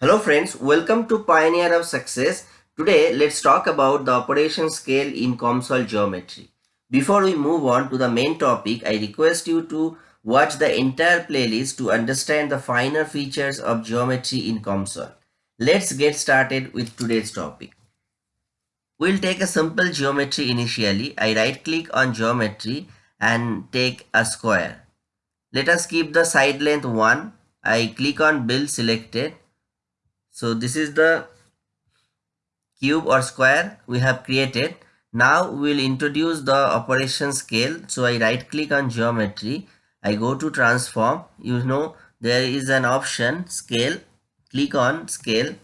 Hello friends, welcome to Pioneer of Success. Today let's talk about the operation scale in COMSOL geometry. Before we move on to the main topic, I request you to watch the entire playlist to understand the finer features of geometry in COMSOL. Let's get started with today's topic. We'll take a simple geometry initially. I right click on geometry and take a square. Let us keep the side length 1. I click on build selected so this is the cube or square we have created. Now we'll introduce the operation scale. So I right click on geometry. I go to transform. You know there is an option scale. Click on scale.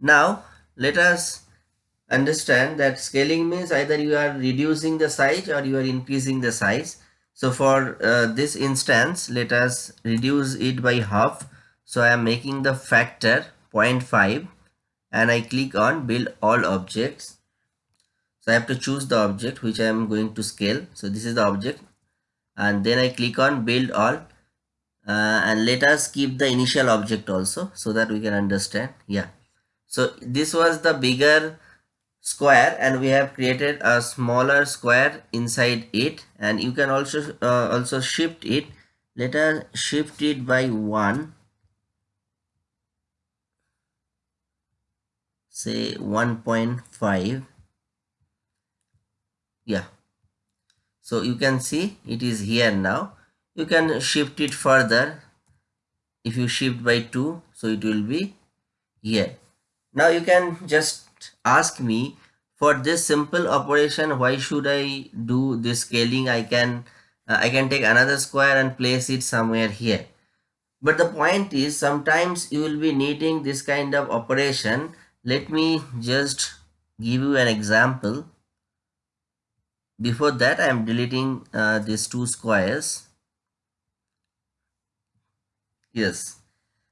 Now let us understand that scaling means either you are reducing the size or you are increasing the size. So for uh, this instance, let us reduce it by half. So I am making the factor 0.5 and I click on build all objects. So I have to choose the object which I am going to scale. So this is the object and then I click on build all uh, and let us keep the initial object also so that we can understand. Yeah. So this was the bigger square and we have created a smaller square inside it and you can also uh, also shift it let us shift it by one say 1.5 yeah. So you can see it is here now. You can shift it further. If you shift by 2 so it will be here. Now you can just ask me for this simple operation why should i do this scaling? I can uh, i can take another square and place it somewhere here. But the point is sometimes you will be needing this kind of operation let me just give you an example. Before that I am deleting uh, these two squares. Yes.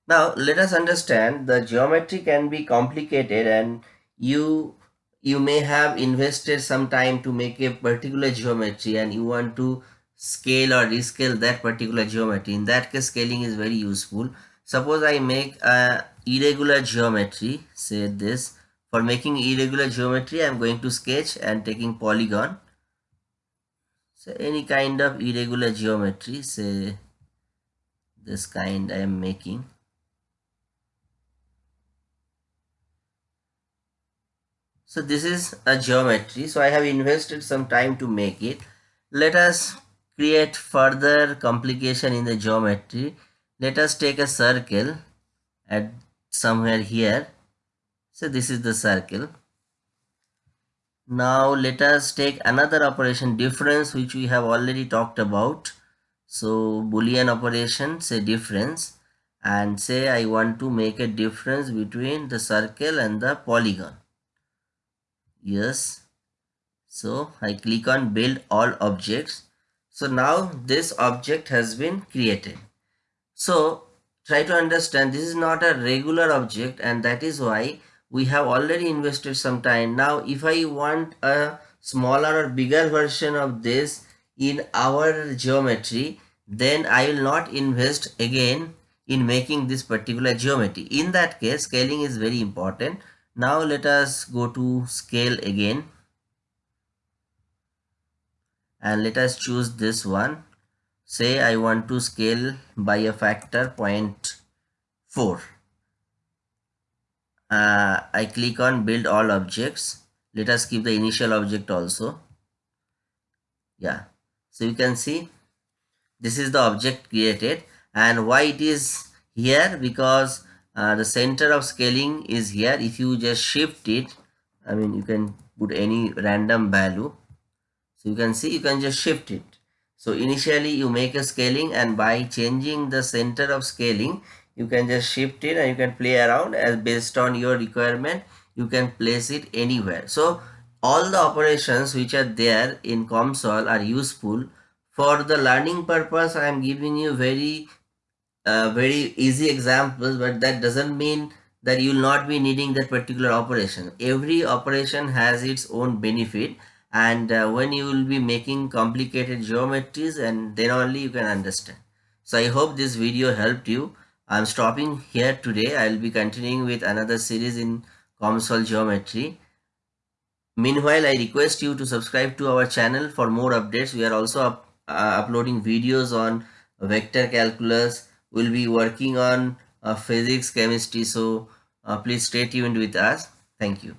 Now let us understand the geometry can be complicated and you you may have invested some time to make a particular geometry and you want to scale or rescale that particular geometry. In that case scaling is very useful suppose I make a irregular geometry say this. For making irregular geometry I'm going to sketch and taking polygon. So any kind of irregular geometry say this kind I am making. So this is a geometry. So I have invested some time to make it. Let us create further complication in the geometry let us take a circle at somewhere here. So this is the circle. Now let us take another operation difference which we have already talked about. So boolean operation say difference. And say I want to make a difference between the circle and the polygon. Yes. So I click on build all objects. So now this object has been created so try to understand this is not a regular object and that is why we have already invested some time. Now if i want a smaller or bigger version of this in our geometry then i will not invest again in making this particular geometry. In that case scaling is very important. Now let us go to scale again. And let us choose this one say I want to scale by a factor 0.4 uh, I click on build all objects. Let us keep the initial object also. Yeah. So you can see this is the object created. And why it is here? Because uh, the center of scaling is here. If you just shift it I mean you can put any random value. So you can see you can just shift it so initially you make a scaling and by changing the center of scaling, you can just shift it and you can play around as based on your requirement. You can place it anywhere. So all the operations which are there in COMSOL are useful. For the learning purpose, I am giving you very, uh, very easy examples, but that doesn't mean that you will not be needing that particular operation. Every operation has its own benefit and uh, when you will be making complicated geometries and then only you can understand so i hope this video helped you I'm stopping here today. I'll be continuing with another series in COMSOL geometry. Meanwhile, I request you to subscribe to our channel for more updates. We are also up, uh, uploading videos on vector calculus. We'll be working on uh, physics, chemistry. So uh, please stay tuned with us. Thank you.